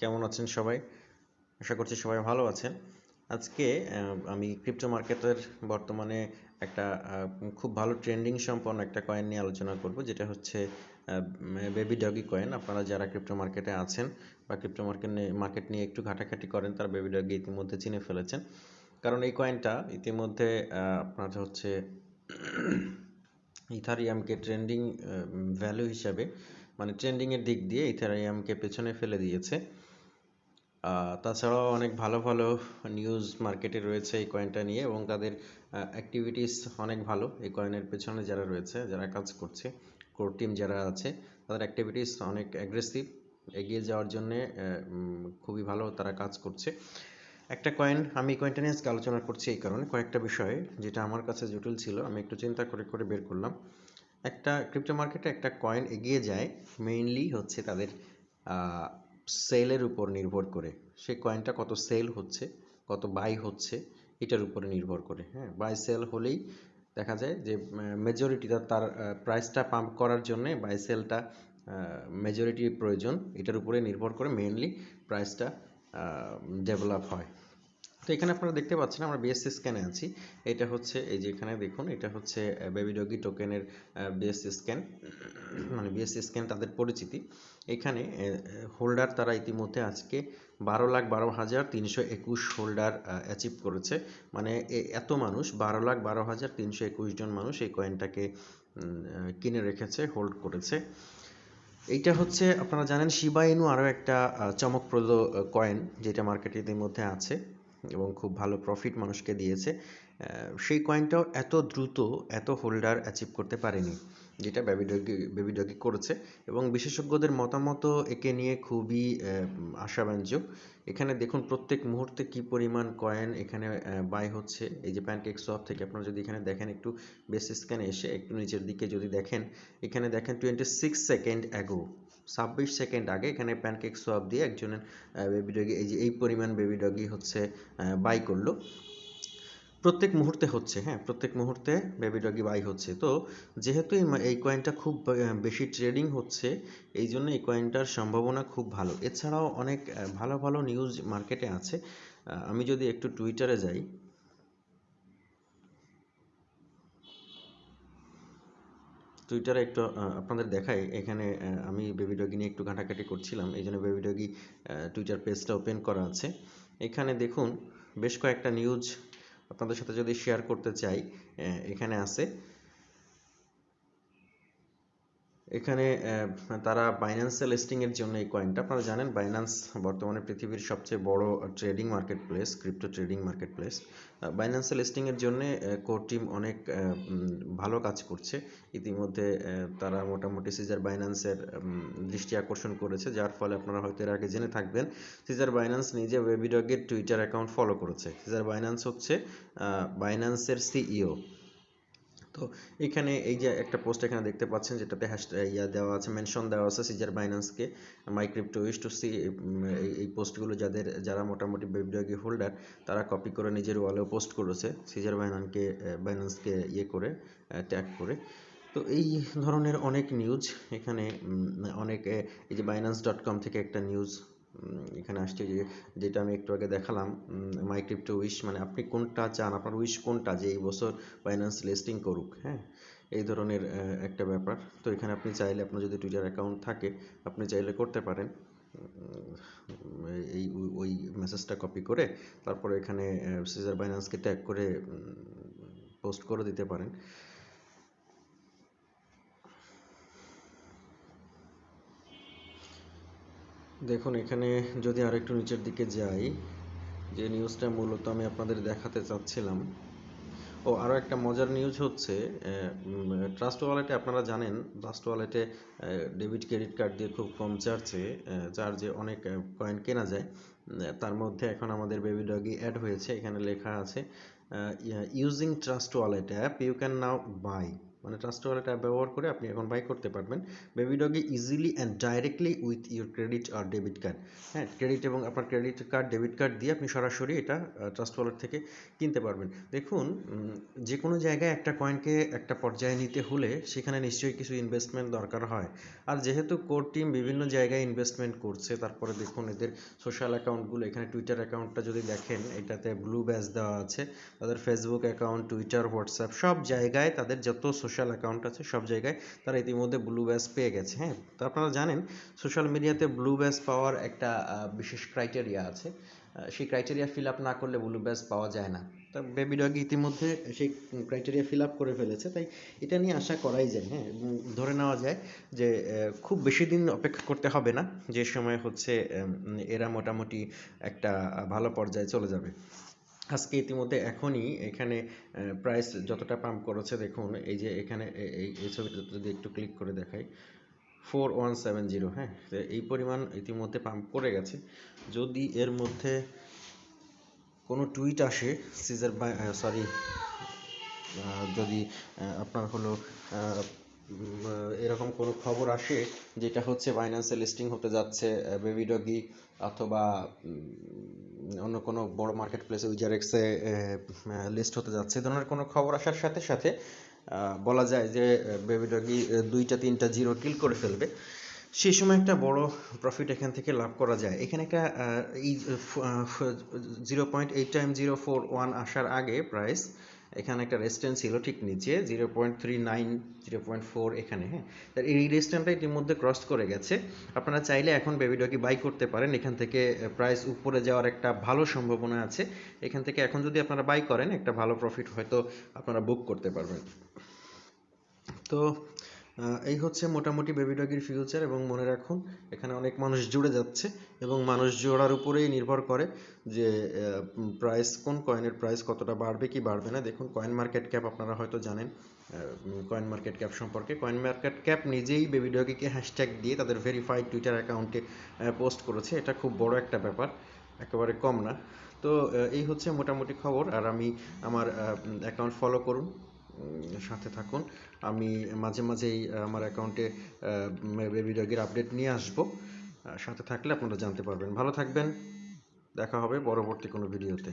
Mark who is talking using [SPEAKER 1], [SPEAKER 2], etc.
[SPEAKER 1] কেমন আছেন সবাই? আশা করছি সবাই ভালো আছেন। আজকে আমি ক্রিপ্টো মার্কেটের বর্তমানে একটা খুব ভালো ট্রেন্ডিং সম্পন্ন একটা কয়েন নিয়ে আলোচনা করব, যেটা হচ্ছে বেবি ডগি কয়েন। আপনারা যারা ক্রিপ্টো মার্কেটে আছেন বা ক্রিপ্টো মার্কেট নিয়ে মার্কেট নিয়ে একটু ঘাটাঘাটি করেন, তারা বেবি ডগি ইতিমধ্যে চিনে ফেলেছেন। কারণ এই কয়েনটা ইতিমধ্যে আপনার হচ্ছে ইথারিয়ামকে ট্রেন্ডিং ভ্যালু হিসাবে মানে ট্রেন্ডিংয়ের দিক দিয়ে ইথারিয়ামকে পেছনে ফেলে দিয়েছে। তাছাড়াও অনেক ভালো ভালো নিউজ মার্কেটে রয়েছে এই কয়েনটা নিয়ে এবং তাদের অ্যাক্টিভিটিস অনেক ভালো এই কয়েনের পেছনে যারা রয়েছে, যারা কাজ করছে কোর টিম যারা আছে, তাদের অ্যাক্টিভিটিস অনেক অ্যাগ্রেসিভ এগিয়ে যাওয়ার জন্যে খুবই ভালো তারা কাজ করছে। একটা কয়েন আমি কয়েনটা নিয়ে আজকে আলোচনা করছি এই কারণে, কয়েকটা বিষয়ে, যেটা আমার কাছে জটিল ছিল, আমি একটু চিন্তা করে করে বের করলাম। একটা ক্রিপ্টো মার্কেটে একটা কয়েন এগিয়ে যায় মেইনলি হচ্ছে তাদের সেলের উপর নির্ভর করে। সে কয়েনটা কত সেল হচ্ছে, কত বাই হচ্ছে, এটার উপরে নির্ভর করে হ্যাঁ? বাই সেল হলেই দেখা যায় যে মেজরিটি তার প্রাইসটা পাম্প করার জন্যে বাই সেলটা মেজরিটির প্রয়োজন। এটার উপরে নির্ভর করে মেইনলি প্রাইসটা ডেভেলপ হয়। তো এখানে আপনারা দেখতে পাচ্ছেন আমরা বিএসসি স্ক্যানে আছি। এটা হচ্ছে এই যে এখানে দেখুন, এটা হচ্ছে বেবি ডগি টোকেনের বিএসসি স্ক্যান মানে বিএসসি স্ক্যান তাদের পরিচিতি। এখানে হোল্ডার তারা ইতিমধ্যে আজকে বারো লাখ বারো হাজার তিনশো একুশ হোল্ডার অ্যাচিভ করেছে। মানে এত মানুষ, বারো লাখ বারো হাজার তিনশো একুশ জন মানুষ এই কয়েনটাকে কিনে রেখেছে হোল্ড করেছে। এইটা হচ্ছে, আপনারা জানেন শিবা ইনু আরও একটা চমকপ্রদ কয়েন যেটা মার্কেটে ইতিমধ্যে আছে। এবং খুব ভালো প্রফিট মানুষকে দিয়েছে সেই কয়েনটাও এত দ্রুত, এত হোল্ডার অ্যাচিভ করতে পারেনি, যেটা বেবি ডগি বেবি ডগি করেছে এবং বিশেষজ্ঞদের মতামত একে নিয়ে খুবই আশাব্যঞ্জক। এখানে দেখুন প্রত্যেক মুহূর্তে কি পরিমাণ কয়েন এখানে বাই হচ্ছে। এই যে প্যানকেক সোয়াপ থেকে আপনারা যদি এখানে দেখেন একটু বেস স্ক্যানে এসে একটু নিচের দিকে যদি দেখেন, এখানে দেখেন টোয়েন্টি সিক্স সেকেন্ড অ্যাগো ছাব্বিশ সেকেন্ড আগে এখানে প্যানকেক সোয়াপ দিয়ে একজনের বেবি ডগি এই যে এই পরিমাণ বেবি ডগি হচ্ছে বাই করল। প্রত্যেক মুহূর্তে হচ্ছে হ্যাঁ প্রত্যেক মুহূর্তে বেবি ডগি বাই হচ্ছে। তো যেহেতু এই কয়েনটা খুব বেশি ট্রেডিং হচ্ছে, এই জন্য এই কয়েনটার সম্ভাবনা খুব ভালো। এছাড়াও অনেক ভালো ভালো নিউজ মার্কেটে আছে। আমি যদি একটু টুইটারে যাই টুইটারে একটু আপনাদের দেখাই। এখানে আমি বেবি ডগি নিয়ে একটু ঘাটাঘাটি করছিলাম। এই জন্য বেবি ডগি টুইটার পেজটা ওপেন করা আছে। এখানে দেখুন, বেশ কয়েকটা নিউজ আপনাদের সাথে যদি শেয়ার করতে চাই এখানে আছে। এখানে তারা বাইন্যান্সে লিস্টিং এর জন্য এই কয়েনটা আপনারা জানেন বাইন্যান্স বর্তমানে পৃথিবীর সবচেয়ে বড় trading market place crypto trading market place বাইন্যান্সে listing এর জন্য কোর টিম অনেক ভালো কাজ করছে। ইতিমধ্যে তারা মোটামুটি সিজার বাইন্যান্সের দৃষ্টি আকর্ষণ করেছে, যার ফলে আপনারা হয়তো এর আগে জেনে থাকবেন সিজার বাইন্যান্স নিজে ওয়েবিডগের টুইটার অ্যাকাউন্ট ফলো করেছে। সিজার বাইন্যান্স হচ্ছে বাইন্যান্সের সিইও তো এখানে এই যে একটা পোস্ট এখানে দেখতে পাচ্ছেন, যেটাতে হ্যাশ ইয়া দেওয়া আছে মেনশন দেওয়া আছে CZ বাইন্যান্সকে my crypto wish to see এই পোস্টগুলো যাদের, যারা মোটামুটি বেবডগি হোল্ডার তারা কপি করে নিজের ওয়ালেও পোস্ট করেছে সিজার বাইনানকে বাইন্যান্সকে ইয়ে করে ট্যাগ করে। তো এই ধরনের অনেক নিউজ এখানে অনেক এই যে বাইন্যান্স ডট কম থেকে একটা নিউজ এখানে আসছে যে, যেটা আমি একটু আগে দেখালাম মাই ক্রিপ্টো উইশ মানে আপনি কোনটা চান, আপনার উইশ কোনটা যে এই বছর বাইন্যান্স লিস্টিং করুক হ্যাঁ? এই ধরনের একটা ব্যাপার। তো এখানে আপনি চাইলে, আপনার যদি টুইটার অ্যাকাউন্ট থাকে, আপনি চাইলে করতে পারেন। এই, ওই- মেসেজটা কপি করে, তারপরে এখানে সিজার বাইন্যান্সকে ট্যাগ করে পোস্ট করে দিতে পারেন। দেখুন, এখানে যদি আরেকটু নিচের দিকে যাই, যে নিউজটা মূলত আমি আপনাদের দেখাতে চাচ্ছিলাম। ও আরও একটা মজার নিউজ হচ্ছে ট্রাস্ট ওয়ালেটে আপনারা জানেন ট্রাস্ট ওয়ালেটে ডেবিট ক্রেডিট কার্ড দিয়ে খুব কম চার্জে চার্জে অনেক কয়েন কেনা যায়। তার মধ্যে এখন আমাদের বেবি ডগি অ্যাড হয়েছে, এখানে লেখা আছে using Trust Wallet app you can now buy মানে ট্রাস্ট ওয়ালেট অ্যাপ ব্যবহার করে আপনি এখন বাই করতে পারবেন। Baby Doge easily and directly with your credit R debit card হ্যাঁ ক্রেডিট এবং আপনার ক্রেডিট কার্ড ডেবিট কার্ড দিয়ে আপনি সরাসরি এটা ট্রাস্ট ওয়ালেট থেকে কিনতে পারবেন। দেখুন যে কোনো জায়গায় একটা কয়েনকে একটা পর্যায়ে নিতে হলে সেখানে নিশ্চয়ই কিছু ইনভেস্টমেন্ট দরকার হয়। আর যেহেতু কোর টিম বিভিন্ন জায়গায় ইনভেস্টমেন্ট করছে, তারপরে দেখুন এদের সোশ্যাল অ্যাকাউন্টগুলো এখানে টুইটার অ্যাকাউন্টটা যদি দেখেন, এটাতে ব্লু ব্যাজ দেওয়া আছে। তাদের ফেসবুক অ্যাকাউন্ট টুইটার হোয়াটসঅ্যাপ সব জায়গায় তাদের যত সোশ্যাল অ্যাকাউন্ট আছে সব জায়গায়, তারা ইতিমধ্যে ব্লু ব্যাজ পেয়ে গেছে হ্যাঁ? তো আপনারা জানেন সোশ্যাল মিডিয়াতে ব্লু ব্যাজ পাওয়ার একটা বিশেষ ক্রাইটেরিয়া আছে। সেই ক্রাইটেরিয়া ফিল আপ না করলে ব্লু ব্যাজ পাওয়া যায় না। তা বেবি ডগ ইতিমধ্যে সেই ক্রাইটেরিয়া ফিল আপ করে ফেলেছে, তাই এটা নিয়ে আশা করাই যায় হ্যাঁ? ধরে নেওয়া যায় যে খুব বেশি দিন অপেক্ষা করতে হবে না, যে সময় হচ্ছে এরা মোটামুটি একটা ভালো পর্যায়ে চলে যাবে। আজকে ইতিমধ্যে এখনই এখানে প্রাইস যতটা পাম্প করেছে দেখুন, এই যে এখানে এই ছবিটা যদি একটু ক্লিক করে দেখাই ফোর ওয়ান সেভেন জিরো হ্যাঁ? এই পরিমাণ ইতিমধ্যে পাম্প করে গেছে। যদি এর মধ্যে কোনো টুইট আসে সিজার বাই সরি যদি আপনার হলো এরকম কোনো খবর আসে, যেটা হচ্ছে বাইন্যান্সে লিস্টিং হতে যাচ্ছে বেবি ডগি অথবা অন্য কোনো বড় মার্কেট প্লেসে উইজারেক্সে লিস্ট হতে যাচ্ছে ধরনের কোনো খবর আসার সাথে সাথে বলা যায় যে বেবি ডগি দুইটা, তিনটা জিরো কিল করে ফেলবে। সেই সময় একটা বড় প্রফিট এখান থেকে লাভ করা যায়। এখানে একটা এই zero point eight time zero four one আসার আগে প্রাইস এখানে একটা রেস্টেন্স ছিল ঠিক নিচে zero point three nine zero point four এখানে হ্যাঁ? তার এই রেস্টেন্টটা ইতিমধ্যে ক্রস করে গেছে। আপনারা চাইলে এখন বেবি ডগি বাই করতে পারেন। এখান থেকে প্রাইস উপরে যাওয়ার একটা ভালো সম্ভাবনা আছে। এখান থেকে এখন যদি আপনারা বাই করেন, একটা ভালো প্রফিট হয়তো আপনারা বুক করতে পারবেন। তো এই হচ্ছে মোটামুটি বেবি ডগির ফিউচার এবং মনে রাখুন, এখানে অনেক মানুষ জুড়ে যাচ্ছে এবং মানুষ জোড়ার উপরেই নির্ভর করে যে প্রাইস কোন কয়েনের প্রাইস কতটা বাড়বে, কি বাড়বে না। দেখুন কয়েন মার্কেট ক্যাপ আপনারা হয়তো জানেন কয়েন মার্কেট ক্যাপ সম্পর্কে। কয়েন মার্কেট ক্যাপ নিজেই বেবি ডগিকে হ্যাশট্যাগ দিয়ে তাদের ভেরিফাইড টুইটার অ্যাকাউন্টে পোস্ট করেছে। এটা খুব বড় একটা ব্যাপার, একেবারে কম না। তো এই হচ্ছে মোটামুটি খবর। আর আমি আমার অ্যাকাউন্ট ফলো করুন। সাথে থাকুন। আমি মাঝে মাঝেই আমার অ্যাকাউন্টে বেবি ডগের আপডেট নিয়ে আসব। সাথে থাকলে আপনারা জানতে পারবেন। ভালো থাকবেন। দেখা হবে পরবর্তী কোনো ভিডিওতে